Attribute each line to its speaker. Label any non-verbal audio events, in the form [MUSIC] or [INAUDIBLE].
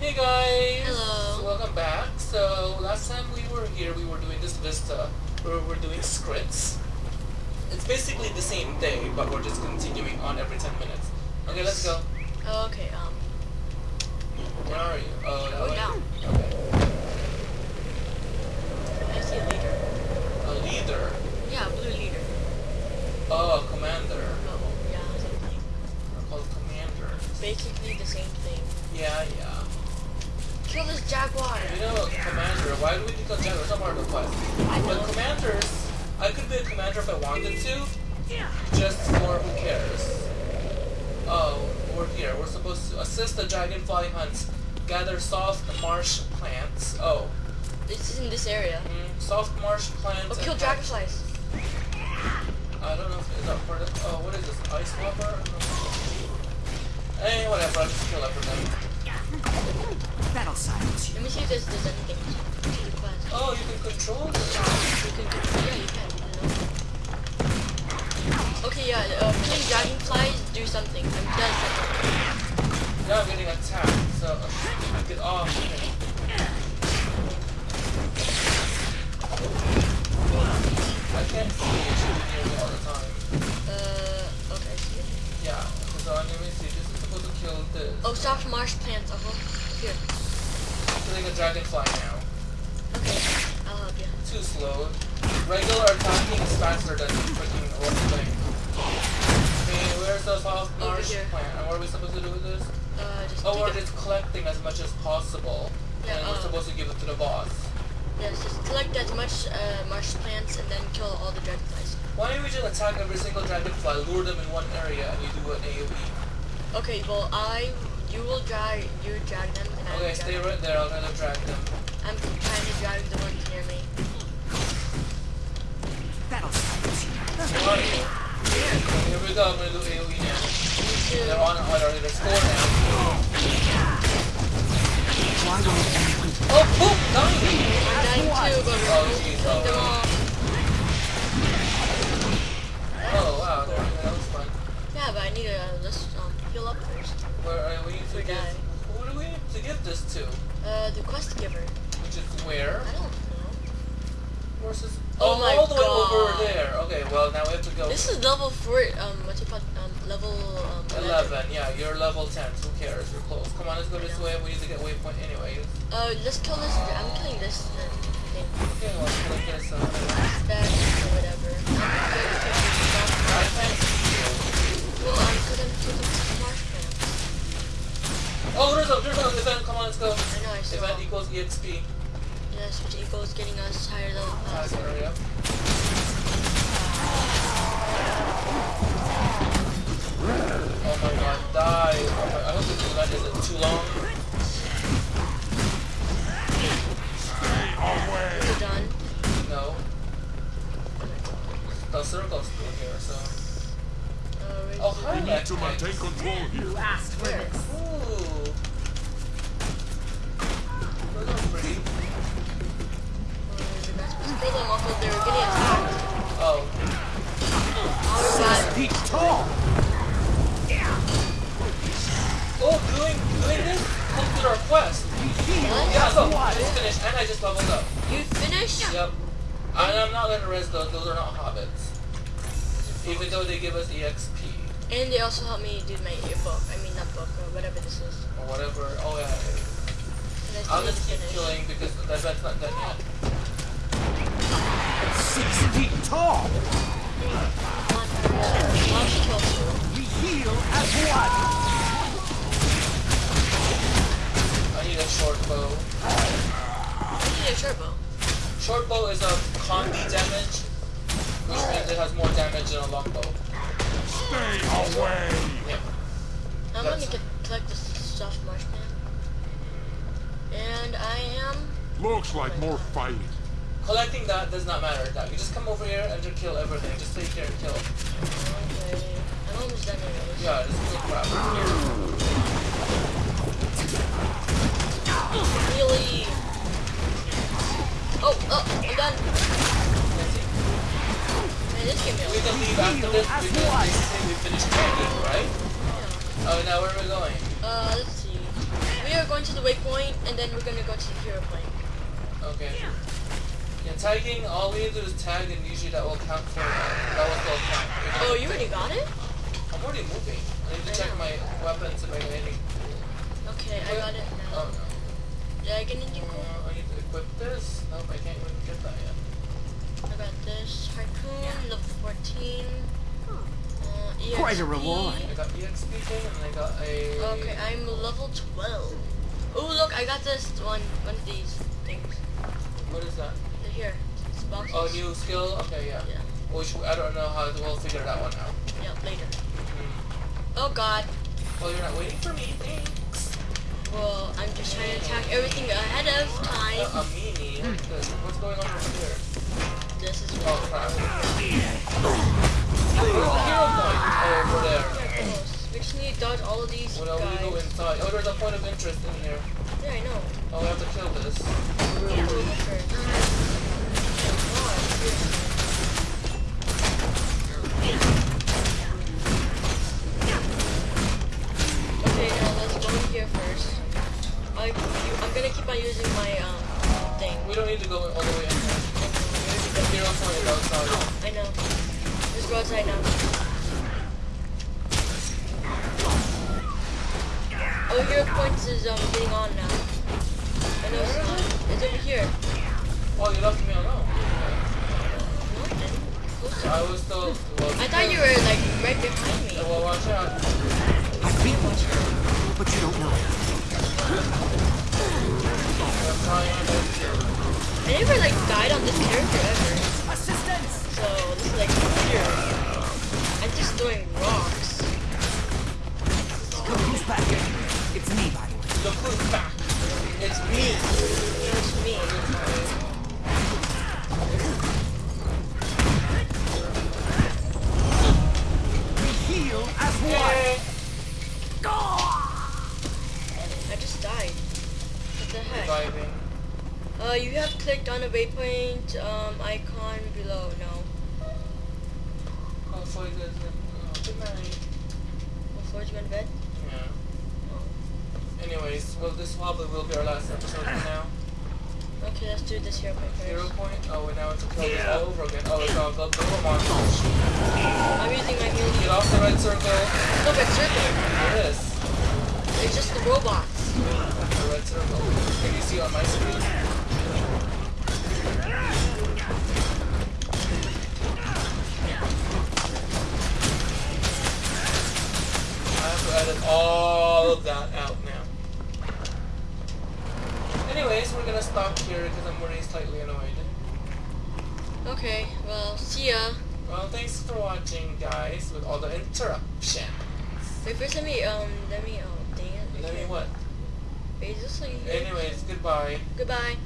Speaker 1: Hey guys!
Speaker 2: Hello.
Speaker 1: Welcome back. So, last time we were here, we were doing this Vista, where we're doing scripts. It's basically the same thing, but we're just continuing on every 10 minutes. Okay, let's go.
Speaker 2: Oh, okay, um,
Speaker 1: Where are you? Oh, that
Speaker 2: Going
Speaker 1: way?
Speaker 2: down.
Speaker 1: Okay.
Speaker 2: I see a leader.
Speaker 1: A leader.
Speaker 2: Yeah, blue leader.
Speaker 1: Oh, a commander.
Speaker 2: Oh, yeah, something.
Speaker 1: They're called commanders.
Speaker 2: Basically the same thing.
Speaker 1: Yeah, yeah.
Speaker 2: Kill this jaguar!
Speaker 1: You know, commander, why do we general? It's not part of the quest.
Speaker 2: I
Speaker 1: But commanders, I could be a commander if I wanted to. Yeah. Just for who cares. Oh, we're here. We're supposed to assist the dragonfly hunt, gather soft marsh plants. Oh,
Speaker 2: This is in this area.
Speaker 1: mm, soft marsh plants.
Speaker 2: Oh, kill dragonflies.
Speaker 1: I don't know if is that part of. Oh, what is this? Ice whopper? Hey, whatever. I'll just kill everything.
Speaker 3: That'll silence you.
Speaker 2: Let me see if there's, there's anything to the quest.
Speaker 1: Oh, you can control this.
Speaker 2: You can, yeah, you can. Okay, yeah, uh, killing dragonflies do something. I'm does something.
Speaker 1: Now I'm getting attacked, so uh, get off me. I can't see it shooting near me all the time.
Speaker 2: Uh, okay, I see it.
Speaker 1: Yeah, so let me see. This is supposed to kill this.
Speaker 2: Oh, soft marsh plants, uh-huh. Here.
Speaker 1: Killing a dragonfly now.
Speaker 2: Okay, I'll help
Speaker 1: Regular attacking is faster than freaking rock thing. Okay, where's the soft plant? And what are we supposed to do with this?
Speaker 2: Uh, just
Speaker 1: Oh, we're just collecting as much as possible.
Speaker 2: Yeah,
Speaker 1: and we're
Speaker 2: uh,
Speaker 1: supposed to give it to the boss.
Speaker 2: Yes, just collect as much uh, marsh plants and then kill all the dragonflies.
Speaker 1: Why don't we just attack every single dragonfly, lure them in one area, and you do an AoE?
Speaker 2: Okay, well I, you will drag, you drag them and I
Speaker 1: Okay, stay right there. I'm gonna drag them.
Speaker 2: I'm trying to drag the ones
Speaker 1: go. I'm gonna do AoE now. They're on already. They're score now.
Speaker 3: Why won't
Speaker 1: Oh, boom! Dying!
Speaker 2: I'm dying too, but
Speaker 1: Oh,
Speaker 2: we're killing them
Speaker 1: oh.
Speaker 2: all.
Speaker 1: Oh, wow. That was fun.
Speaker 2: Yeah, but I need to uh, let's um, heal up first.
Speaker 1: Where are we to give? Who do we need to give this to?
Speaker 2: Uh, the quest giver.
Speaker 1: Which is where?
Speaker 2: I don't know.
Speaker 1: Versus.
Speaker 2: Oh
Speaker 1: Oh,
Speaker 2: my
Speaker 1: all the
Speaker 2: God.
Speaker 1: Okay, well now we have to go.
Speaker 2: This is level four. Um, what's it called? Um, level um,
Speaker 1: 11. Yeah, you're level 10. Who cares? You're close. Come on, let's go this way. We need to get waypoint anyways.
Speaker 2: Uh, let's kill this. I'm killing this uh, thing.
Speaker 1: Okay, well, let's click this. Uh, whatever.
Speaker 2: Or whatever. I'm going to kill this
Speaker 1: I
Speaker 2: stuff.
Speaker 1: can't see.
Speaker 2: Well, I'm because I'm killing some marsh plants.
Speaker 1: Oh, there's a there's an event. Come on, let's go.
Speaker 2: I know I saw.
Speaker 1: Event equals exp.
Speaker 2: Yes, which equals getting us higher level
Speaker 1: The circle's still here, so.
Speaker 2: Uh,
Speaker 1: Oh, hi,
Speaker 4: We need to maintain control here.
Speaker 3: You asked for
Speaker 2: Where?
Speaker 3: this?
Speaker 1: Ooh. Those are pretty.
Speaker 2: The best place to kill them off of they were getting attacked.
Speaker 1: Oh.
Speaker 2: Alright.
Speaker 3: Feet tall.
Speaker 1: Oh, doing doing this comes with our quest.
Speaker 2: What?
Speaker 1: Yeah, so I just finished and I just leveled up.
Speaker 2: You finished?
Speaker 1: Yep. And I'm not gonna rest those, those are not hobbits. Even though they give us EXP.
Speaker 2: And they also helped me do my book. I mean, not book, or whatever this is.
Speaker 1: Or whatever. Oh yeah.
Speaker 2: I still
Speaker 1: I'll
Speaker 2: need to
Speaker 1: just keep
Speaker 2: finish.
Speaker 1: killing because the event's not done yet.
Speaker 3: Six feet tall.
Speaker 2: Come on, hurry up. I'll just kill you.
Speaker 3: We heal as one.
Speaker 1: I need a short bow.
Speaker 2: I need a short bow.
Speaker 1: Short bow is a combi damage, which means it has more damage than a long bow.
Speaker 4: Stay away.
Speaker 1: Yeah.
Speaker 2: I'm
Speaker 1: That's-
Speaker 2: gonna get, collect this soft marsh plant. And I am...
Speaker 4: Looks like more fighting.
Speaker 1: Collecting that does not matter. That you just come over here and just kill everything. Just take care and kill.
Speaker 2: Okay. I'm almost done anyways.
Speaker 1: Yeah, just kill crap. Can leave after this because we training, right? Oh, now where are we going?
Speaker 2: Uh, let's see. We are going to the waypoint, and then we're gonna go to the hero point.
Speaker 1: Okay. Yeah, tagging, all we need to do is tag and usually that will count for, uh, that will still count.
Speaker 2: Oh, you already got it?
Speaker 1: I'm already moving. I need to
Speaker 2: I
Speaker 1: check
Speaker 2: know.
Speaker 1: my weapons I have any.
Speaker 2: Okay, I got it now.
Speaker 1: Oh no.
Speaker 2: Did I get anything cool?
Speaker 1: Uh, I need to equip this. Nope, I can't even get that yet.
Speaker 2: I got this harpoon, level 14. Uh, EXP.
Speaker 3: Quite a reward.
Speaker 1: I got EXP thing and I got a...
Speaker 2: Okay, I'm level 12. Oh, look, I got this one, one of these things.
Speaker 1: What is that?
Speaker 2: They're here. It's boxes.
Speaker 1: Oh, new skill? Okay, yeah.
Speaker 2: Yeah,
Speaker 1: Which, I don't know how, we'll figure that one out.
Speaker 2: yeah, later.
Speaker 1: Hmm.
Speaker 2: Oh god.
Speaker 1: Well, you're not waiting for me, thanks.
Speaker 2: Well, I'm just trying to attack everything ahead of
Speaker 1: Uh, a
Speaker 2: time.
Speaker 1: meanie? What's? What's going on over here?
Speaker 2: This is
Speaker 1: Oh, crap. Where's the hero? Oh, over there.
Speaker 2: We just need to dodge all of these
Speaker 1: Well, we go
Speaker 2: guys.
Speaker 1: inside. Oh, there's a point of interest in here.
Speaker 2: Yeah, I know.
Speaker 1: Oh, we have to kill this.
Speaker 2: We'll. Oh, Okay, now let's go in here first. I, I'm gonna keep on using my um thing.
Speaker 1: We don't need to go all the way in there. Outside.
Speaker 2: I know. Let's go outside now. Oh, hero points is um getting on now. I know it's. It's over here.
Speaker 1: Oh, you left me alone.
Speaker 2: No, I
Speaker 1: was still... Well,
Speaker 2: I thought you were like right behind me.
Speaker 1: Well, watch out.
Speaker 3: I've beaten you, but you don't know the
Speaker 2: heck?
Speaker 1: Reviving.
Speaker 2: Uh, you have clicked on the waypoint um icon below. No.
Speaker 1: Hopefully there's a... Oh, good night.
Speaker 2: Before you go to bed.
Speaker 1: Yeah.
Speaker 2: Oh.
Speaker 1: Anyways, well, this probably will be our last episode for now. [COUGHS]
Speaker 2: Okay, let's do this hero point
Speaker 1: Hero
Speaker 2: first.
Speaker 1: point? Oh, and now it's a kill this all over again. Oh, it's all the double monster.
Speaker 2: I'm using my
Speaker 1: Get off the red circle.
Speaker 2: No, but circle.
Speaker 1: There
Speaker 2: It's just the robots.
Speaker 1: The red circle. Can you see on my screen? I have to edit all of that out now. Anyways, we're gonna stop here because I'm already slightly annoyed.
Speaker 2: Okay, well, see ya.
Speaker 1: Well, thanks for watching, guys, with all the interruptions.
Speaker 2: Wait, first let me, um, let me, oh, it.
Speaker 1: Let what?
Speaker 2: Like,
Speaker 1: Anyways, goodbye.
Speaker 2: goodbye.